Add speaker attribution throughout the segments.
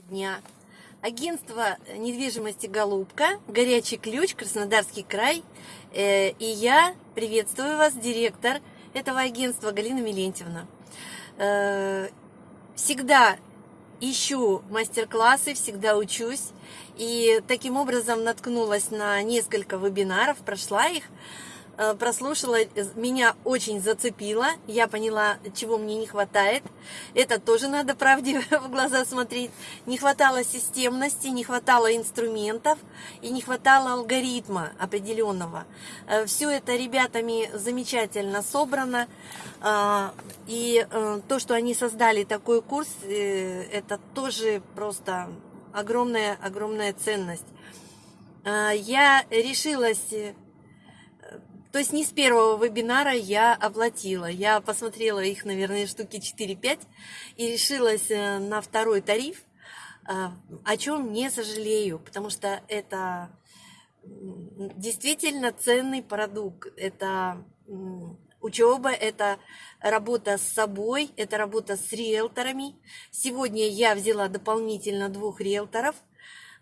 Speaker 1: дня. Агентство недвижимости «Голубка», «Горячий ключ», Краснодарский край. Э, И я приветствую вас, директор этого агентства Галина Милентьевна. Э, Всегда ищу мастер-классы, всегда учусь. И таким образом наткнулась на несколько вебинаров, прошла их прослушала, меня очень зацепило, я поняла, чего мне не хватает. Это тоже надо правде в глаза смотреть. Не хватало системности, не хватало инструментов и не хватало алгоритма определенного. Все это ребятами замечательно собрано. И э, то, что они создали такой курс, э, это тоже просто огромная, огромная ценность. Я решилась э, то есть не с первого вебинара я оплатила. Я посмотрела их, наверное, штуки 4-5 и решилась э, на второй тариф, э, о чем не сожалею, потому что это действительно ценный продукт. Это учеба, это работа с собой, это работа с риэлторами. Сегодня я взяла дополнительно двух риэлторов,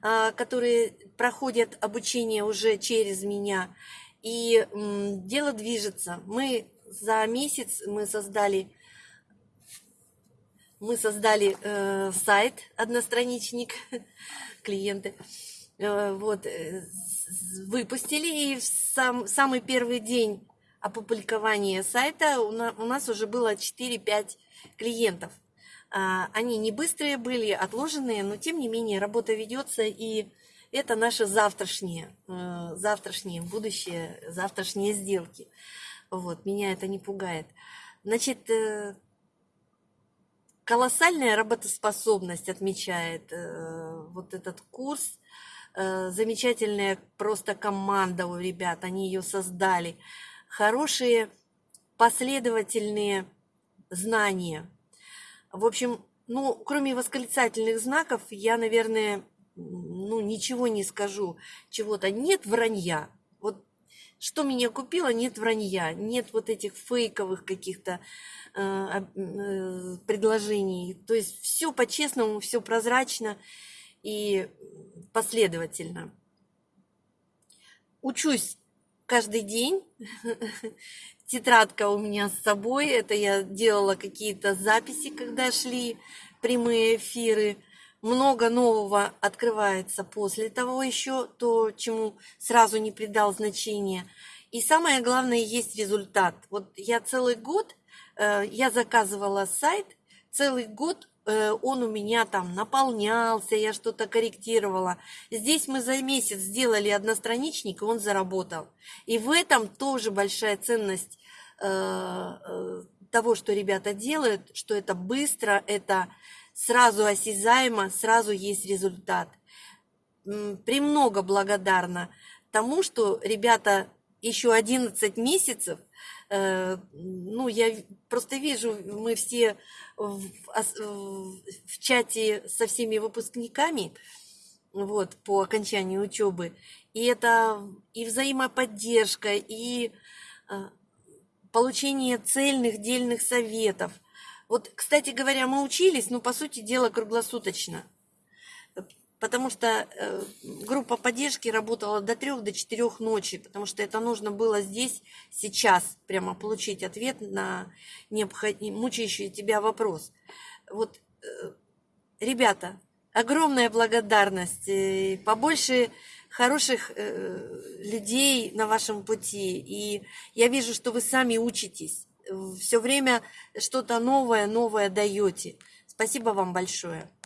Speaker 1: э, которые проходят обучение уже через меня. И дело движется. Мы за месяц мы создали мы создали э, сайт одностраничник клиенты э, вот э, выпустили и в сам, самый первый день опубликования сайта у, на, у нас уже было 4-5 клиентов а, они не быстрые были отложенные но тем не менее работа ведется и это наше завтрашнее, э, завтрашнее будущее, завтрашние сделки. Вот, меня это не пугает. Значит, э, колоссальная работоспособность отмечает э, вот этот курс. Замечательная просто команда у ребят, они ее создали. Хорошие последовательные знания. В общем, ну, кроме восклицательных знаков, я, наверное, ну, ничего не скажу, чего-то. Нет вранья. Вот что меня купило, нет вранья, нет вот этих фейковых каких-то э, э, предложений. То есть все по-честному, все прозрачно и последовательно. Учусь каждый день. Тетрадка у меня с собой. Это я делала какие-то записи, когда шли прямые эфиры много нового открывается после того еще, то, чему сразу не придал значения. И самое главное, есть результат. Вот я целый год, э, я заказывала сайт, целый год э, он у меня там наполнялся, я что-то корректировала. Здесь мы за месяц сделали одностраничник, и он заработал. И в этом тоже большая ценность э, того, что ребята делают, что это быстро, это сразу осязаемо, сразу есть результат. Премного благодарна тому, что ребята еще 11 месяцев, э, ну, я просто вижу, мы все в, в чате со всеми выпускниками, вот, по окончанию учебы, и это и взаимоподдержка, и э, получение цельных, дельных советов – вот, кстати говоря, мы учились, но, по сути дела, круглосуточно. Потому что э, группа поддержки работала до трех, до четырех ночи, потому что это нужно было здесь, сейчас, прямо получить ответ на необходимый, мучающий тебя вопрос. Вот, э, ребята, огромная благодарность, э, побольше хороших э, людей на вашем пути. И я вижу, что вы сами учитесь все время что-то новое, новое даете. Спасибо вам большое.